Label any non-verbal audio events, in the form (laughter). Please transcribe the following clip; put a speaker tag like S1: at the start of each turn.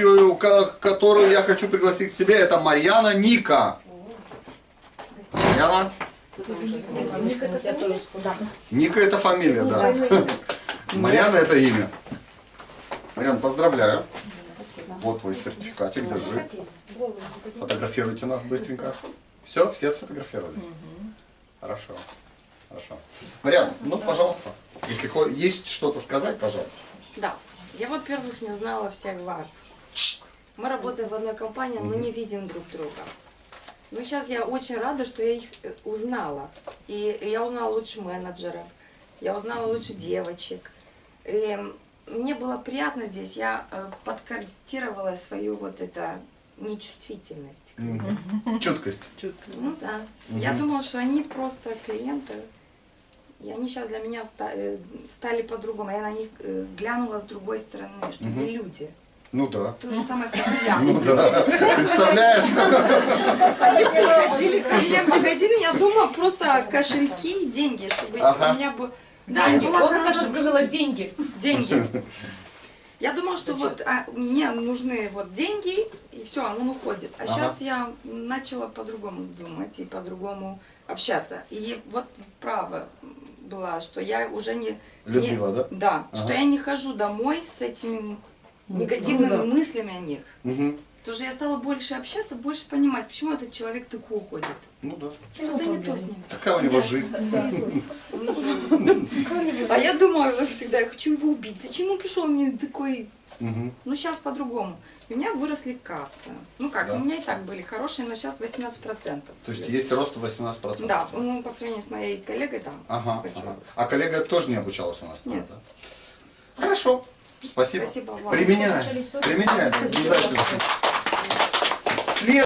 S1: следующую, ко- которую я хочу пригласить к себе, это Марьяна Ника. Марьяна? Ника это фамилия, да. Марьяна это имя. Марьяна, поздравляю. Вот твой сертификатик, держи. Фотографируйте нас быстренько. Все, все сфотографировались? Хорошо. Хорошо. Марьяна, ну, пожалуйста, если есть что-то сказать, пожалуйста.
S2: Да. Я, во-первых, не знала всех вас. Мы работаем в одной компании, мы не видим друг друга. Но сейчас я очень рада, что я их э, узнала. И я узнала лучше менеджеров, я узнала лучше девочек. И мне было приятно здесь, я э, подкорректировала свою вот это нечувствительность.
S1: Чуткость.
S2: Ну да. Я думала, что они просто клиенты. И они сейчас для меня э, стали по-другому. Я на них глянула с другой стороны, что они люди.
S1: Ну да.
S2: То же самое, как и я.
S1: Ну да. Представляешь?
S2: Они приходили ко мне в магазин, я думала просто кошельки и деньги, чтобы у меня бы...
S3: Деньги. она
S2: хорошая.
S3: сказала, деньги.
S2: Деньги. (laughs) Я думала, что вот а, мне нужны вот деньги, и все, он уходит. А
S1: Ага.
S2: сейчас я начала по-другому думать и по-другому общаться. И вот право была, что я уже не...
S1: Людмила,
S2: не-
S1: да?
S2: Да,
S1: Ага.
S2: что я не хожу домой с этими негативными мыслями о них.
S1: Мгм.
S2: Потому что я стала больше общаться, больше понимать, почему этот человек так уходит.
S1: Ну да.
S2: Что-то не то с ним.
S1: Такая у него жизнь.
S2: А я думаю всегда, я хочу его убить. Зачем он пришел мне такой... Ну, сейчас по-другому. У меня выросли кассы. Ну как,
S1: Да.
S2: у меня и так были хорошие, но сейчас 18%.
S1: То есть есть рост 18%.
S2: Да, ну, по сравнению с моей коллегой там.
S1: Ага. А коллега тоже не обучалась у нас?
S2: Нет.
S1: да? Хорошо. Спасибо.
S2: Спасибо вам.
S1: Применяем. Применяем. Обязательно.